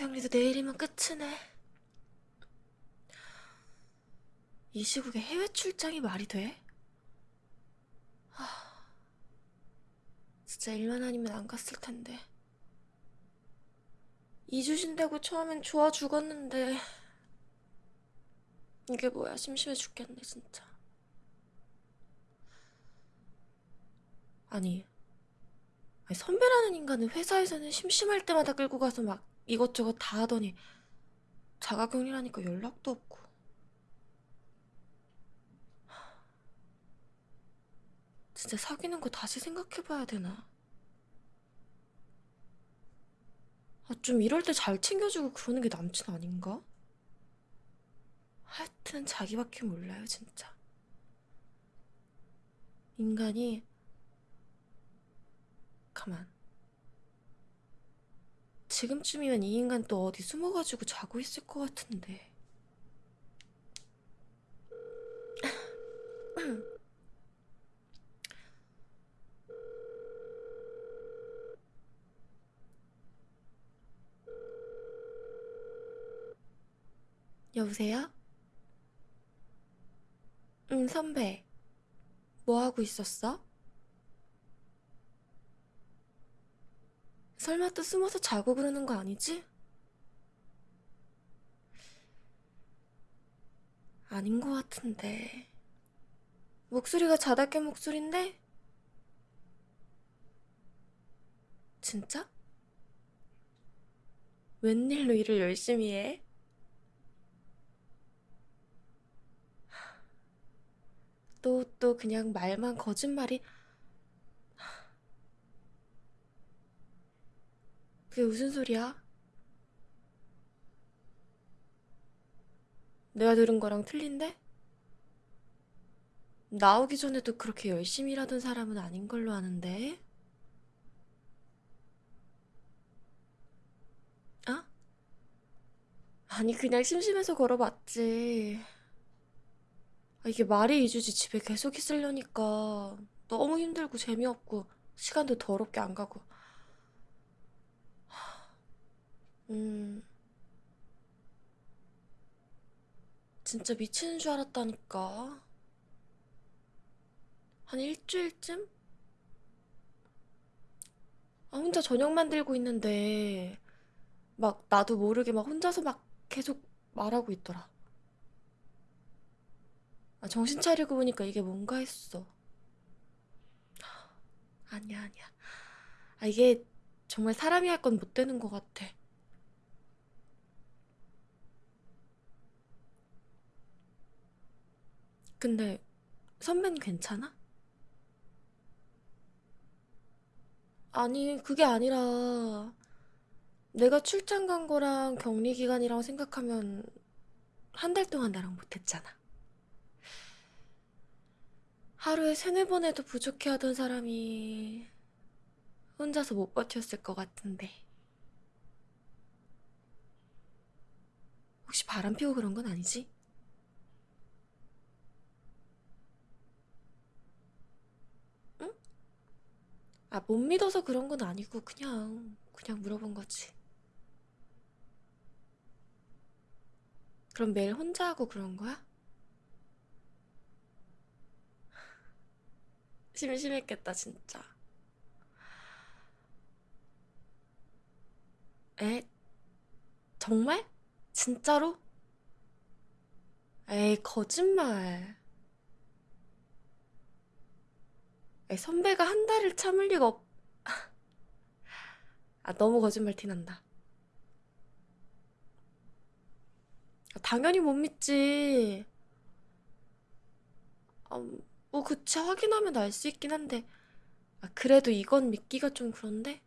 격리도 내일이면 끝이네. 이 시국에 해외 출장이 말이 돼? 하... 진짜 일만 아니면 안 갔을 텐데. 2주 쉰다고 처음엔 좋아 죽었는데. 이게 뭐야, 심심해 죽겠네, 진짜. 아니, 선배라는 인간은 회사에서는 심심할 때마다 끌고 가서 막 이것저것 다 하더니 자가격리라니까 연락도 없고. 진짜 사귀는 거 다시 생각해봐야 되나? 아, 좀 이럴 때 잘 챙겨주고 그러는 게 남친 아닌가? 하여튼 자기밖에 몰라요, 진짜. 인간이 가만. 지금쯤이면 이 인간 또 어디 숨어가지고 자고 있을 것 같은데. 여보세요? 응, 선배. 뭐 하고 있었어? 설마 또 숨어서 자고 그러는 거 아니지? 아닌 것 같은데. 목소리가 자다 깬 목소린데? 진짜? 웬일로 일을 열심히 해? 또, 또 그냥 말만 거짓말이 그게 무슨 소리야? 내가 들은 거랑 틀린데? 나오기 전에도 그렇게 열심히 일하던 사람은 아닌 걸로 아는데? 아? 아니, 그냥 심심해서 걸어봤지. 아, 이게 말이 이주지 집에 계속 있으려니까 너무 힘들고 재미없고 시간도 더럽게 안 가고. 음, 진짜 미치는 줄 알았다니까. 한 일주일쯤? 아, 혼자 저녁 만들고 있는데, 막 나도 모르게 막 혼자서 막 계속 말하고 있더라. 아, 정신 차리고 보니까 이게 뭔가 했어. 아니야, 아니야. 아, 이게 정말 사람이 할 건 못 되는 것 같아. 근데 선배는 괜찮아? 아니, 그게 아니라 내가 출장 간 거랑 격리 기간이랑 생각하면 한 달 동안 나랑 못했잖아. 하루에 세네 번 해도 부족해 하던 사람이 혼자서 못 버텼을 것 같은데. 혹시 바람 피고 그런 건 아니지? 아, 못 믿어서 그런 건 아니고 그냥 그냥 물어본 거지. 그럼 매일 혼자 하고 그런 거야? 심심했겠다, 진짜. 에? 정말? 진짜로? 에이, 거짓말. 에이, 선배가 한 달을 참을 리가 없... 아, 너무 거짓말 티난다. 아, 당연히 못 믿지. 아, 뭐, 그치, 확인하면 알 수 있긴 한데. 아, 그래도 이건 믿기가 좀 그런데?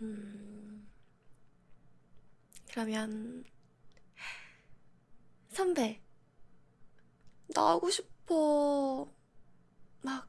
음, 그러면, 선배, 나 하고 싶 歩まあ